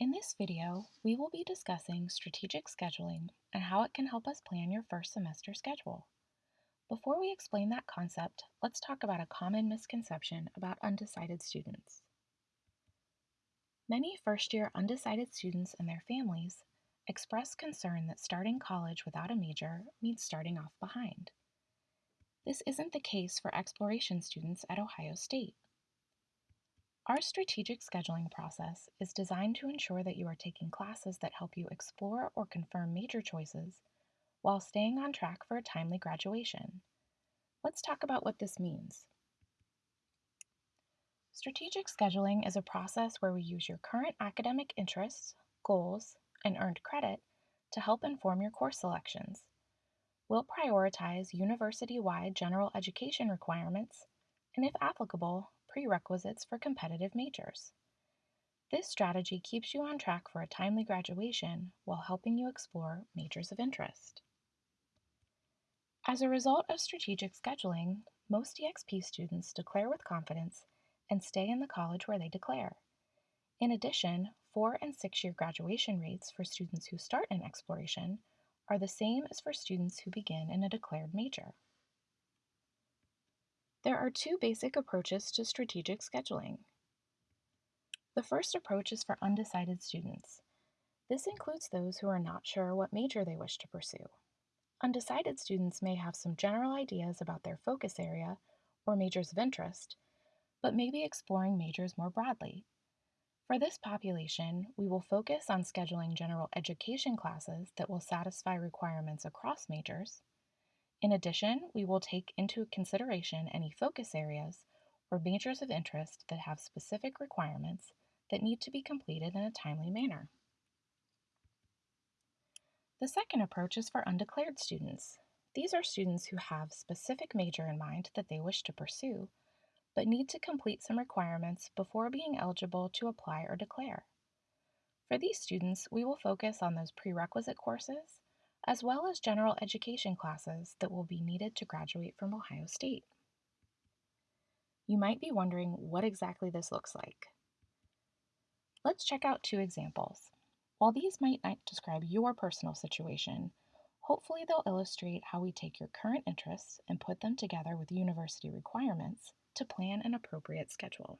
In this video, we will be discussing strategic scheduling and how it can help us plan your first semester schedule. Before we explain that concept, let's talk about a common misconception about undecided students. Many first-year undecided students and their families express concern that starting college without a major means starting off behind. This isn't the case for exploration students at Ohio State. Our strategic scheduling process is designed to ensure that you are taking classes that help you explore or confirm major choices while staying on track for a timely graduation. Let's talk about what this means. Strategic scheduling is a process where we use your current academic interests, goals, and earned credit to help inform your course selections. We'll prioritize university-wide general education requirements and, if applicable, prerequisites for competitive majors. This strategy keeps you on track for a timely graduation while helping you explore majors of interest. As a result of strategic scheduling, most EXP students declare with confidence and stay in the college where they declare. In addition, four and six year graduation rates for students who start in exploration are the same as for students who begin in a declared major. There are two basic approaches to strategic scheduling. The first approach is for undecided students. This includes those who are not sure what major they wish to pursue. Undecided students may have some general ideas about their focus area or majors of interest, but may be exploring majors more broadly. For this population, we will focus on scheduling general education classes that will satisfy requirements across majors, in addition, we will take into consideration any focus areas or majors of interest that have specific requirements that need to be completed in a timely manner. The second approach is for undeclared students. These are students who have specific major in mind that they wish to pursue, but need to complete some requirements before being eligible to apply or declare. For these students, we will focus on those prerequisite courses as well as general education classes that will be needed to graduate from Ohio State. You might be wondering what exactly this looks like. Let's check out two examples. While these might not describe your personal situation, hopefully they'll illustrate how we take your current interests and put them together with university requirements to plan an appropriate schedule.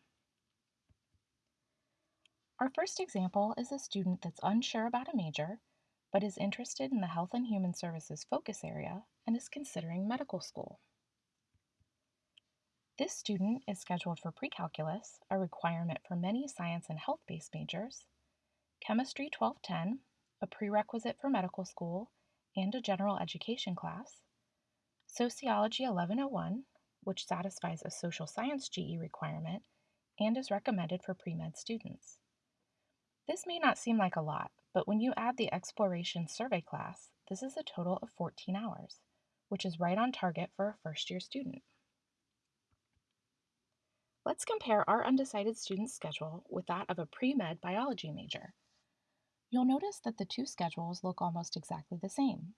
Our first example is a student that's unsure about a major but is interested in the Health and Human Services focus area and is considering medical school. This student is scheduled for pre-calculus, a requirement for many science and health-based majors, Chemistry 1210, a prerequisite for medical school and a general education class, Sociology 1101, which satisfies a social science GE requirement and is recommended for pre-med students. This may not seem like a lot, but when you add the exploration survey class, this is a total of 14 hours, which is right on target for a first year student. Let's compare our undecided student schedule with that of a pre-med biology major. You'll notice that the two schedules look almost exactly the same.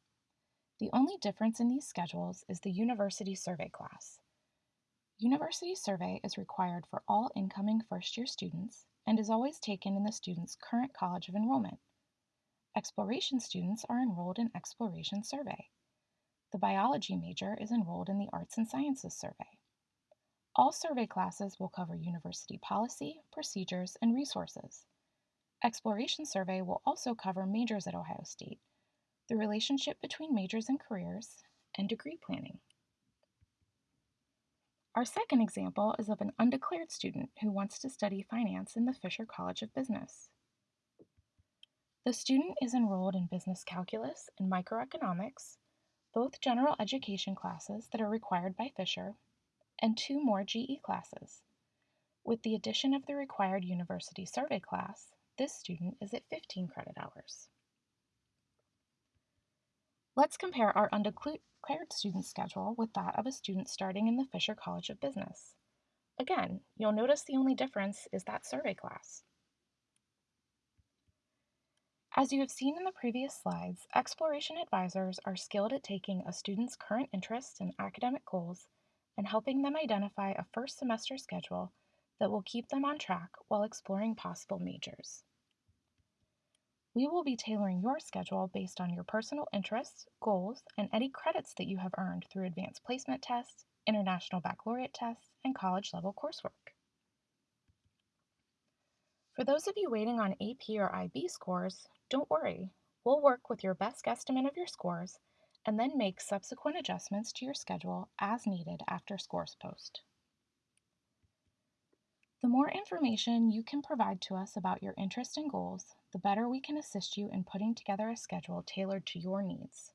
The only difference in these schedules is the university survey class. University survey is required for all incoming first-year students and is always taken in the student's current college of enrollment. Exploration students are enrolled in Exploration Survey. The biology major is enrolled in the Arts and Sciences Survey. All survey classes will cover university policy, procedures, and resources. Exploration Survey will also cover majors at Ohio State, the relationship between majors and careers, and degree planning. Our second example is of an undeclared student who wants to study finance in the Fisher College of Business. The student is enrolled in business calculus and microeconomics, both general education classes that are required by Fisher, and two more GE classes. With the addition of the required university survey class, this student is at 15 credit hours. Let's compare our undeclared student schedule with that of a student starting in the Fisher College of Business. Again, you'll notice the only difference is that survey class. As you have seen in the previous slides, exploration advisors are skilled at taking a student's current interests and academic goals and helping them identify a first semester schedule that will keep them on track while exploring possible majors. We will be tailoring your schedule based on your personal interests, goals, and any credits that you have earned through advanced placement tests, international baccalaureate tests, and college level coursework. For those of you waiting on AP or IB scores, don't worry. We'll work with your best guesstimate of your scores and then make subsequent adjustments to your schedule as needed after scores post. The more information you can provide to us about your interests and goals, the better we can assist you in putting together a schedule tailored to your needs.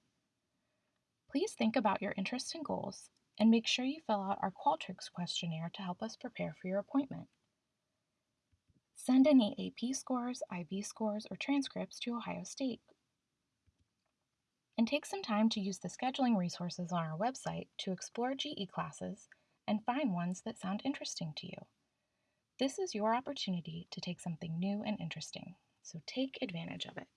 Please think about your interests and goals and make sure you fill out our Qualtrics questionnaire to help us prepare for your appointment. Send any AP scores, IB scores, or transcripts to Ohio State. And take some time to use the scheduling resources on our website to explore GE classes and find ones that sound interesting to you. This is your opportunity to take something new and interesting, so take advantage of it.